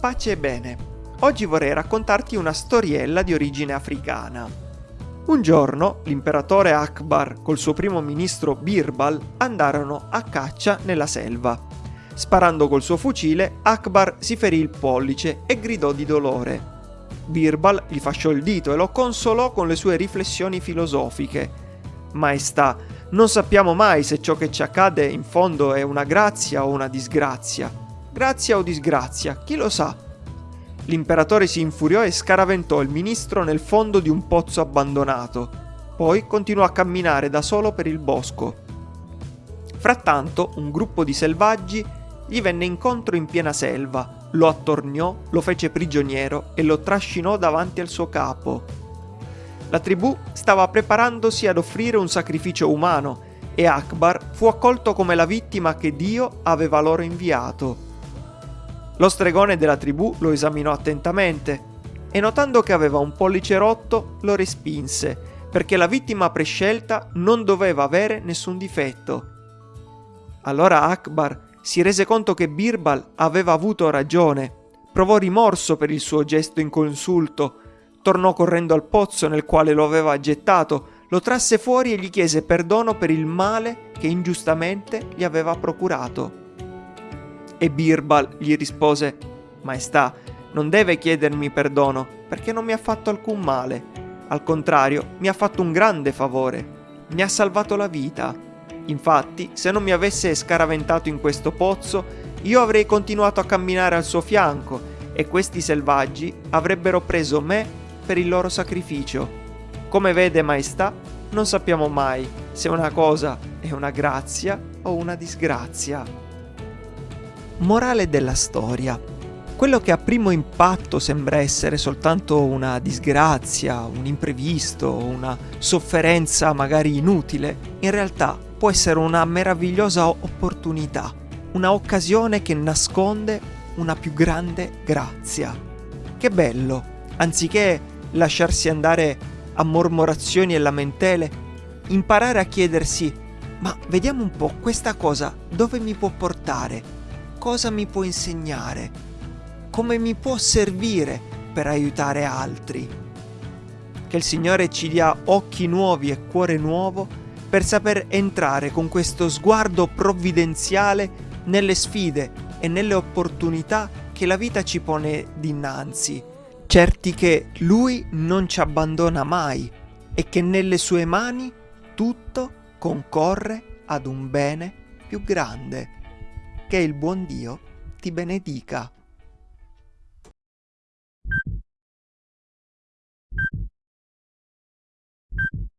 Pace e bene. Oggi vorrei raccontarti una storiella di origine africana. Un giorno l'imperatore Akbar col suo primo ministro Birbal andarono a caccia nella selva. Sparando col suo fucile, Akbar si ferì il pollice e gridò di dolore. Birbal gli fasciò il dito e lo consolò con le sue riflessioni filosofiche. Maestà, non sappiamo mai se ciò che ci accade in fondo è una grazia o una disgrazia. Grazia o disgrazia, chi lo sa? L'imperatore si infuriò e scaraventò il ministro nel fondo di un pozzo abbandonato. Poi continuò a camminare da solo per il bosco. Frattanto un gruppo di selvaggi gli venne incontro in piena selva, lo attorniò, lo fece prigioniero e lo trascinò davanti al suo capo. La tribù stava preparandosi ad offrire un sacrificio umano e Akbar fu accolto come la vittima che Dio aveva loro inviato. Lo stregone della tribù lo esaminò attentamente e notando che aveva un pollice rotto lo respinse perché la vittima prescelta non doveva avere nessun difetto. Allora Akbar si rese conto che Birbal aveva avuto ragione, provò rimorso per il suo gesto inconsulto, tornò correndo al pozzo nel quale lo aveva gettato, lo trasse fuori e gli chiese perdono per il male che ingiustamente gli aveva procurato. E Birbal gli rispose, Maestà, non deve chiedermi perdono, perché non mi ha fatto alcun male. Al contrario, mi ha fatto un grande favore. Mi ha salvato la vita. Infatti, se non mi avesse scaraventato in questo pozzo, io avrei continuato a camminare al suo fianco e questi selvaggi avrebbero preso me per il loro sacrificio. Come vede, Maestà, non sappiamo mai se una cosa è una grazia o una disgrazia. Morale della storia. Quello che a primo impatto sembra essere soltanto una disgrazia, un imprevisto, una sofferenza magari inutile, in realtà può essere una meravigliosa opportunità, una occasione che nasconde una più grande grazia. Che bello, anziché lasciarsi andare a mormorazioni e lamentele, imparare a chiedersi, ma vediamo un po' questa cosa dove mi può portare? Cosa mi può insegnare, come mi può servire per aiutare altri. Che il Signore ci dia occhi nuovi e cuore nuovo per saper entrare con questo sguardo provvidenziale nelle sfide e nelle opportunità che la vita ci pone dinanzi, certi che Lui non ci abbandona mai e che nelle sue mani tutto concorre ad un bene più grande che il buon Dio ti benedica.